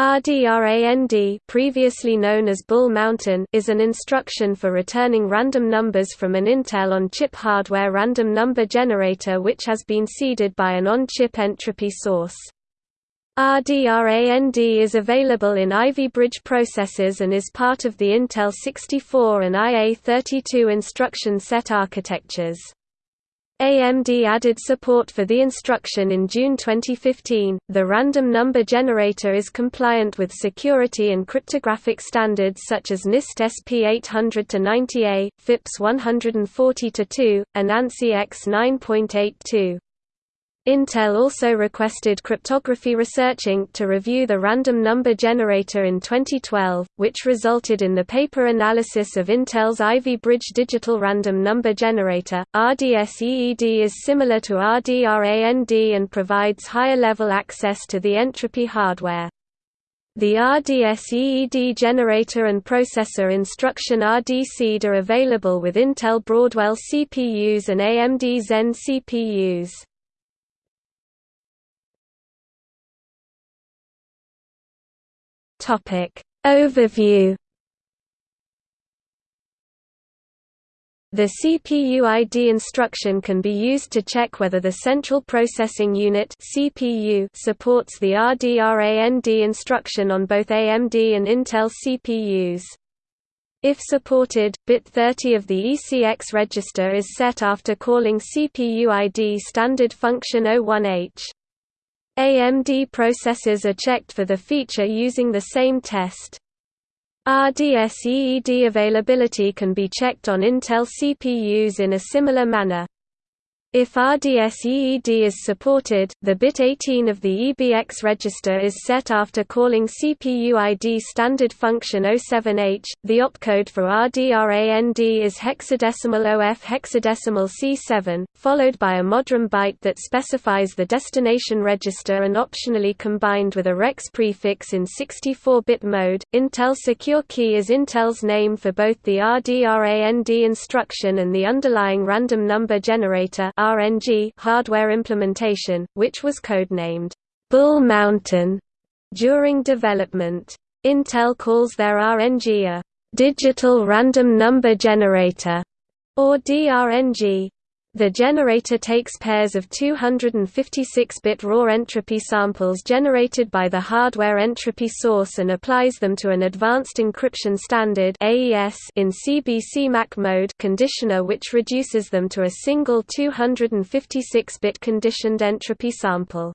RDRAND previously known as Bull Mountain is an instruction for returning random numbers from an Intel on-chip hardware random number generator which has been seeded by an on-chip entropy source. RDRAND is available in Ivy Bridge processors and is part of the Intel 64 and IA32 instruction set architectures. AMD added support for the instruction in June 2015. The random number generator is compliant with security and cryptographic standards such as NIST SP 800-90A, FIPS 140-2, and ANSI X 9.82. Intel also requested Cryptography Research Inc. to review the random number generator in 2012, which resulted in the paper analysis of Intel's Ivy Bridge Digital Random Number Generator. RDSEED is similar to RDRAND and provides higher-level access to the entropy hardware. The RDSEED generator and processor instruction RDSeed are available with Intel Broadwell CPUs and AMD Zen CPUs. Topic Overview The CPU ID instruction can be used to check whether the Central Processing Unit (CPU) supports the RDRAND instruction on both AMD and Intel CPUs. If supported, bit 30 of the ECX register is set after calling CPU ID standard function O1H. AMD processors are checked for the feature using the same test. RDSEED availability can be checked on Intel CPUs in a similar manner. If RDSEED is supported, the bit 18 of the EBX register is set after calling CPU ID standard function 07H. The opcode for RDRAND is hexadecimal OF hexadecimal C7, followed by a modrum byte that specifies the destination register and optionally combined with a REX prefix in 64-bit mode. Intel Secure Key is Intel's name for both the RDRAND instruction and the underlying random number generator RNG hardware implementation, which was codenamed Bull Mountain during development. Intel calls their RNG a digital random number generator, or DRNG. The generator takes pairs of 256-bit raw entropy samples generated by the hardware entropy source and applies them to an advanced encryption standard AES in CBC MAC mode conditioner which reduces them to a single 256-bit conditioned entropy sample.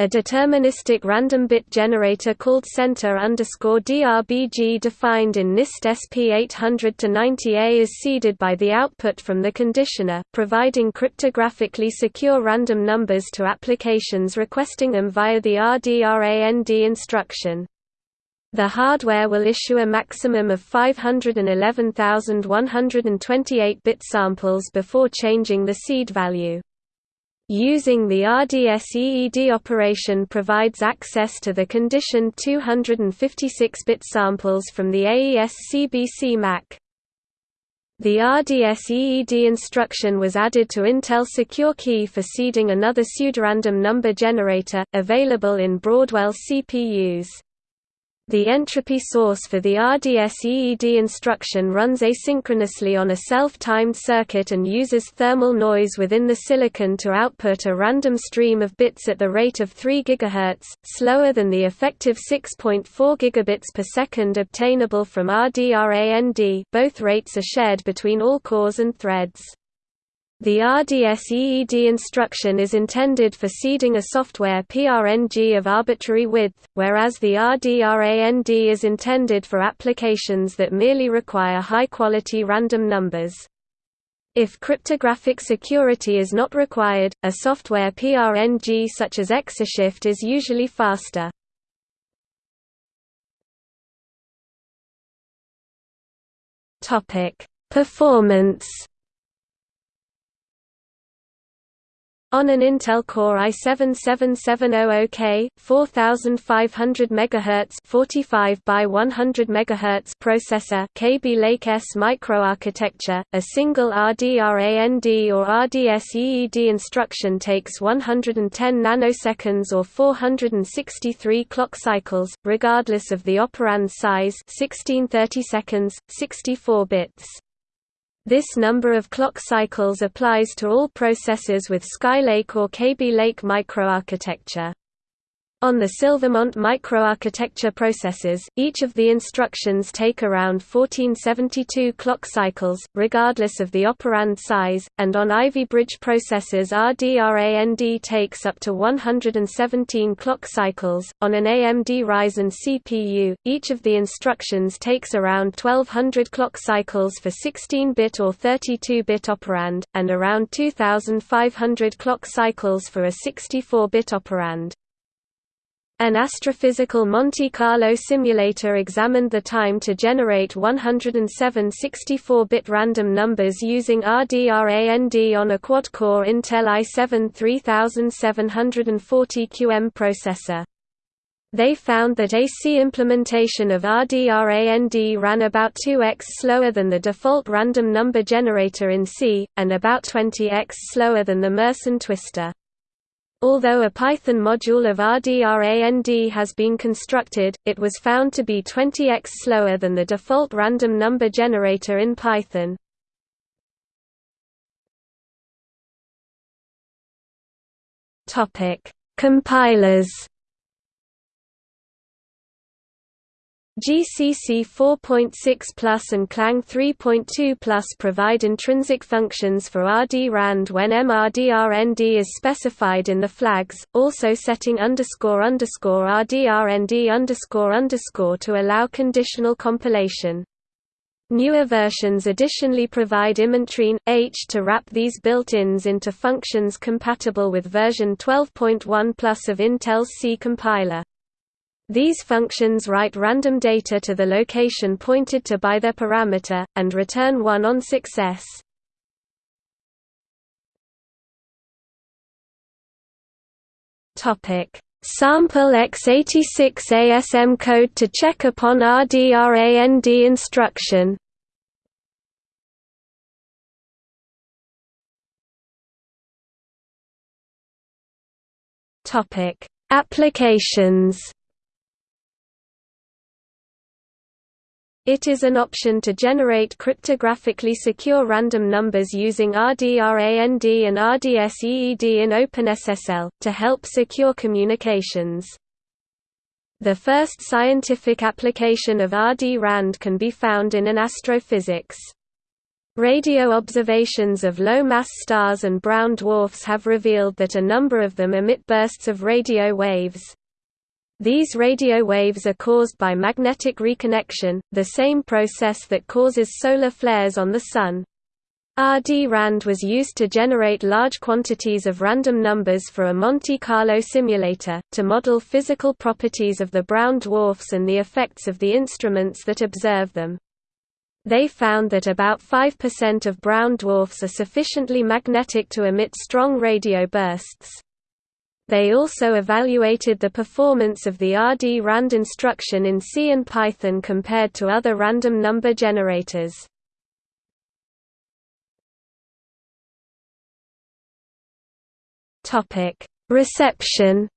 A deterministic random bit generator called CTR DRBG defined in NIST SP 800-90A is seeded by the output from the conditioner, providing cryptographically secure random numbers to applications requesting them via the RDRAND instruction. The hardware will issue a maximum of 511,128 bit samples before changing the seed value. Using the RDSEED operation provides access to the conditioned 256-bit samples from the AES CBC MAC. The RDSEED instruction was added to Intel Secure Key for seeding another pseudorandom number generator, available in Broadwell CPUs. The entropy source for the RDSEED instruction runs asynchronously on a self-timed circuit and uses thermal noise within the silicon to output a random stream of bits at the rate of 3 GHz, slower than the effective 6.4 gigabits per second obtainable from RDRAND both rates are shared between all cores and threads. The RDSEED instruction is intended for seeding a software PRNG of arbitrary width, whereas the RDRAND is intended for applications that merely require high-quality random numbers. If cryptographic security is not required, a software PRNG such as Xorshift is usually faster. Performance On an Intel Core i7-7700K, 4500 MHz 45 by 100 MHz processor Kaby Lake S microarchitecture, a single RDRAND or RDSEED instruction takes 110 nanoseconds or 463 clock cycles, regardless of the operand size 1630 seconds, 64 bits. This number of clock cycles applies to all processors with Skylake or Kaby Lake microarchitecture. On the Silvermont microarchitecture processors, each of the instructions take around 1472 clock cycles, regardless of the operand size, and on Ivy Bridge processors RDRAND takes up to 117 clock cycles. On an AMD Ryzen CPU, each of the instructions takes around 1200 clock cycles for 16-bit or 32-bit operand, and around 2500 clock cycles for a 64-bit operand. An astrophysical Monte Carlo simulator examined the time to generate 107 64-bit random numbers using RDRAND on a quad-core Intel i7 3740QM processor. They found that AC implementation of RDRAND ran about 2x slower than the default random number generator in C, and about 20x slower than the Mersenne twister. Although a Python module of RDRAND has been constructed, it was found to be 20x slower than the default random number generator in Python. Compilers GCC 4.6 Plus and Clang 3.2 Plus provide intrinsic functions for RD-RAND when MRDRND is specified in the flags, also setting underscore underscore RDRND underscore underscore to allow conditional compilation. Newer versions additionally provide immintrin, H to wrap these built-ins into functions compatible with version 12.1 plus of Intel's C compiler. These functions write random data to the location pointed to by their parameter, and return 1 on success. Sample x86 ASM code to check upon RDRAND instruction. Applications It is an option to generate cryptographically secure random numbers using RDRAND and RDSEED in OpenSSL, to help secure communications. The first scientific application of RD-RAND can be found in an astrophysics. Radio observations of low-mass stars and brown dwarfs have revealed that a number of them emit bursts of radio waves. These radio waves are caused by magnetic reconnection, the same process that causes solar flares on the Sun. RD-RAND was used to generate large quantities of random numbers for a Monte Carlo simulator, to model physical properties of the brown dwarfs and the effects of the instruments that observe them. They found that about 5% of brown dwarfs are sufficiently magnetic to emit strong radio bursts. They also evaluated the performance of the RD-RAND instruction in C and Python compared to other random number generators. Reception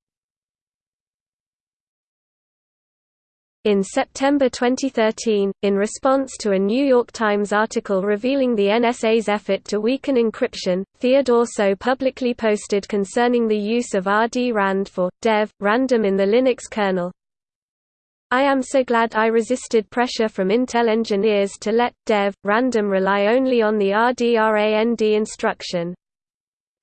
In September 2013, in response to a New York Times article revealing the NSA's effort to weaken encryption, Theodore Ts'o publicly posted concerning the use of RD-RAND for, dev, random in the Linux kernel. I am so glad I resisted pressure from Intel engineers to let, dev, random rely only on the RDRAND instruction.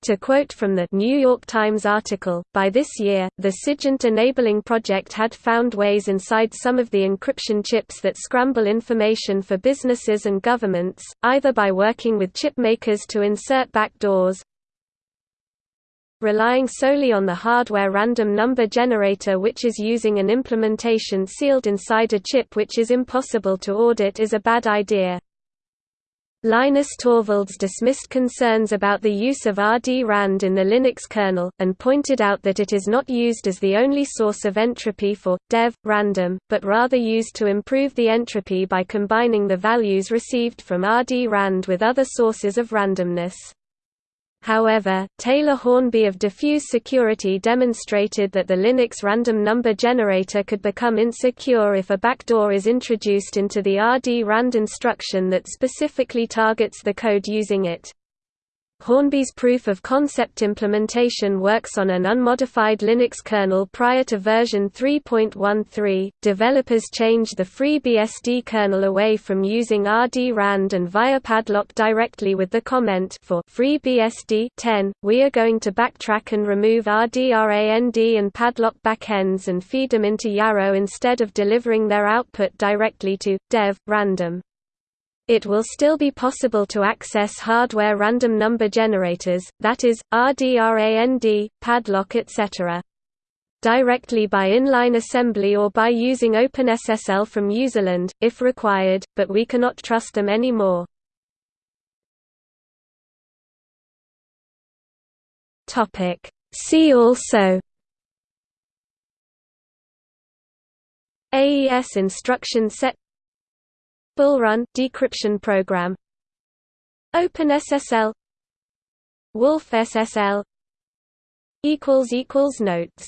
To quote from the New York Times article, by this year, the SIGINT enabling project had found ways inside some of the encryption chips that scramble information for businesses and governments, either by working with chip makers to insert backdoors, relying solely on the hardware random number generator which is using an implementation sealed inside a chip which is impossible to audit is a bad idea. Linus Torvalds dismissed concerns about the use of RD-RAND in the Linux kernel, and pointed out that it is not used as the only source of entropy for, dev, random, but rather used to improve the entropy by combining the values received from RD-RAND with other sources of randomness. However, Taylor Hornby of Defuse Security demonstrated that the Linux random number generator could become insecure if a backdoor is introduced into the RD-RAND instruction that specifically targets the code using it. Hornby's proof-of-concept implementation works on an unmodified Linux kernel prior to version 3.13. Developers change the FreeBSD kernel away from using RD-RAND and via padlock directly with the comment for FreeBSD 10. We are going to backtrack and remove RDRAND and padlock backends and feed them into Yarrow instead of delivering their output directly to dev random. It will still be possible to access hardware random number generators, that is, RDRAND, padlock etc. directly by inline assembly or by using OpenSSL from Userland, if required, but we cannot trust them anymore. See also AES instruction set Bullrun decryption program. OpenSSL. wolfSSL equals equals notes